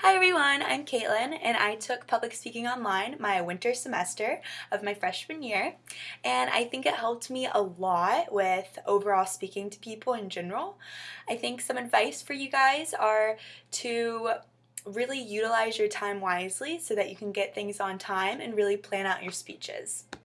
Hi everyone, I'm Caitlin and I took public speaking online my winter semester of my freshman year and I think it helped me a lot with overall speaking to people in general. I think some advice for you guys are to really utilize your time wisely so that you can get things on time and really plan out your speeches.